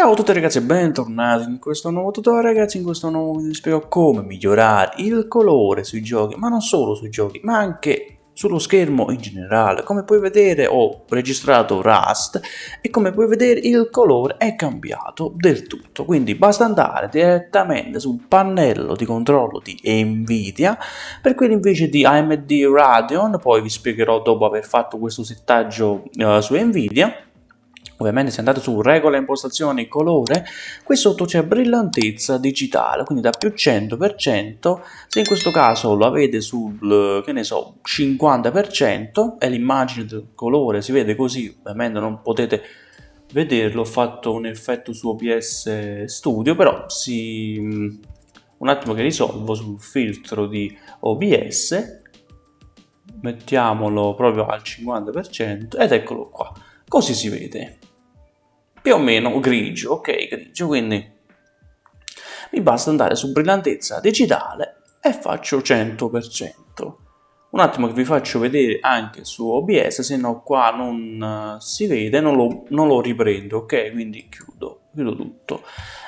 Ciao a tutti ragazzi e bentornati in questo nuovo tutorial. Ragazzi, in questo nuovo video vi spiego come migliorare il colore sui giochi, ma non solo sui giochi, ma anche sullo schermo in generale. Come puoi vedere ho registrato Rust e come puoi vedere il colore è cambiato del tutto, quindi basta andare direttamente sul pannello di controllo di Nvidia, per quelli invece di AMD Radeon, poi vi spiegherò dopo aver fatto questo settaggio uh, su Nvidia, Ovviamente se andate su regola impostazioni colore, qui sotto c'è brillantezza digitale, quindi da più 100%, se in questo caso lo avete sul, che ne so, 50% e l'immagine del colore si vede così, ovviamente non potete vederlo, ho fatto un effetto su OBS Studio, però si... un attimo che risolvo sul filtro di OBS, mettiamolo proprio al 50% ed eccolo qua, così si vede più o meno grigio, ok, grigio, quindi mi basta andare su brillantezza digitale e faccio 100%. Un attimo che vi faccio vedere anche su OBS, se no qua non uh, si vede, non lo, non lo riprendo, ok? Quindi chiudo, chiudo tutto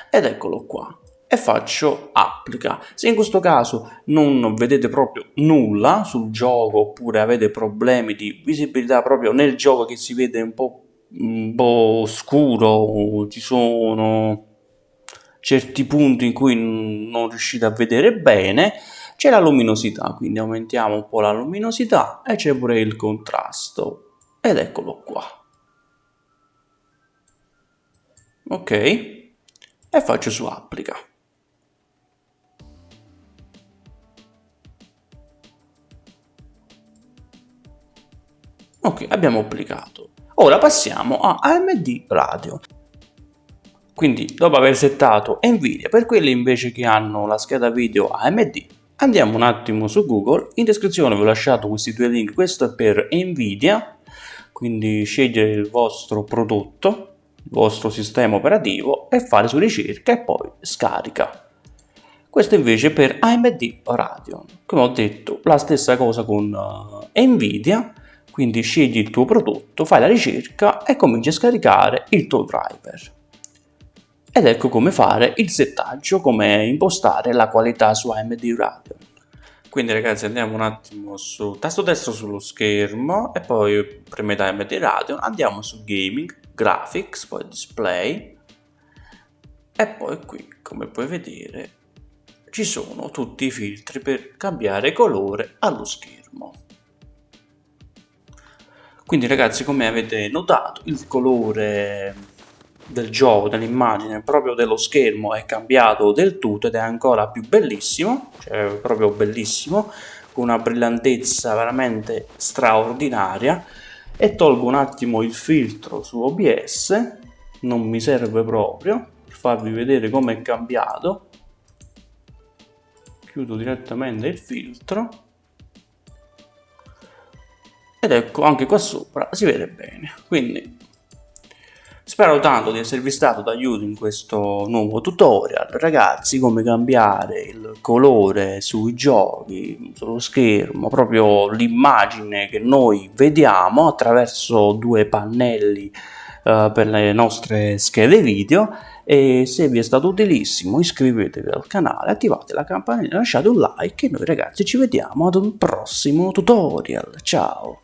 ed eccolo qua e faccio applica. Se in questo caso non vedete proprio nulla sul gioco oppure avete problemi di visibilità proprio nel gioco che si vede un po' po' scuro, ci sono certi punti in cui non riuscite a vedere bene, c'è la luminosità, quindi aumentiamo un po' la luminosità e c'è pure il contrasto, ed eccolo qua. Ok, e faccio su applica. Ok, abbiamo applicato. Ora passiamo a AMD Radio. Quindi dopo aver settato Nvidia per quelli invece che hanno la scheda video AMD andiamo un attimo su Google, in descrizione vi ho lasciato questi due link, questo è per Nvidia, quindi scegliere il vostro prodotto, il vostro sistema operativo e fare su ricerca e poi scarica. Questo invece per AMD Radeon, come ho detto la stessa cosa con uh, Nvidia, quindi scegli il tuo prodotto, fai la ricerca e cominci a scaricare il tuo driver. Ed ecco come fare il settaggio, come impostare la qualità su AMD Radeon. Quindi ragazzi andiamo un attimo su tasto destro sullo schermo e poi premete AMD Radeon, andiamo su Gaming, Graphics, poi Display e poi qui come puoi vedere ci sono tutti i filtri per cambiare colore allo schermo. Quindi ragazzi come avete notato il colore del gioco, dell'immagine, proprio dello schermo è cambiato del tutto ed è ancora più bellissimo, cioè proprio bellissimo, con una brillantezza veramente straordinaria. E tolgo un attimo il filtro su OBS, non mi serve proprio, per farvi vedere come è cambiato, chiudo direttamente il filtro ed ecco anche qua sopra si vede bene. Quindi spero tanto di esservi stato d'aiuto in questo nuovo tutorial. Ragazzi come cambiare il colore sui giochi sullo schermo proprio l'immagine che noi vediamo attraverso due pannelli uh, per le nostre schede video. E se vi è stato utilissimo iscrivetevi al canale, attivate la campanella, lasciate un like e noi ragazzi ci vediamo ad un prossimo tutorial, ciao!